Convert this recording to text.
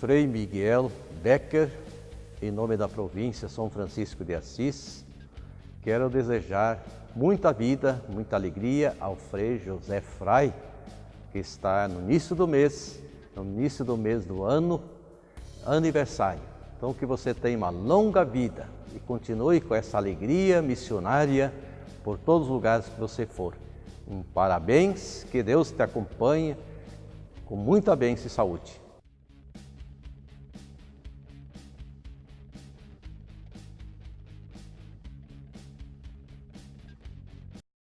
Frei Miguel Becker, em nome da província São Francisco de Assis, quero desejar muita vida, muita alegria ao Frei José Frei, que está no início do mês, no início do mês do ano, aniversário. Então que você tenha uma longa vida e continue com essa alegria missionária por todos os lugares que você for. Um parabéns, que Deus te acompanhe com muita bênção e saúde.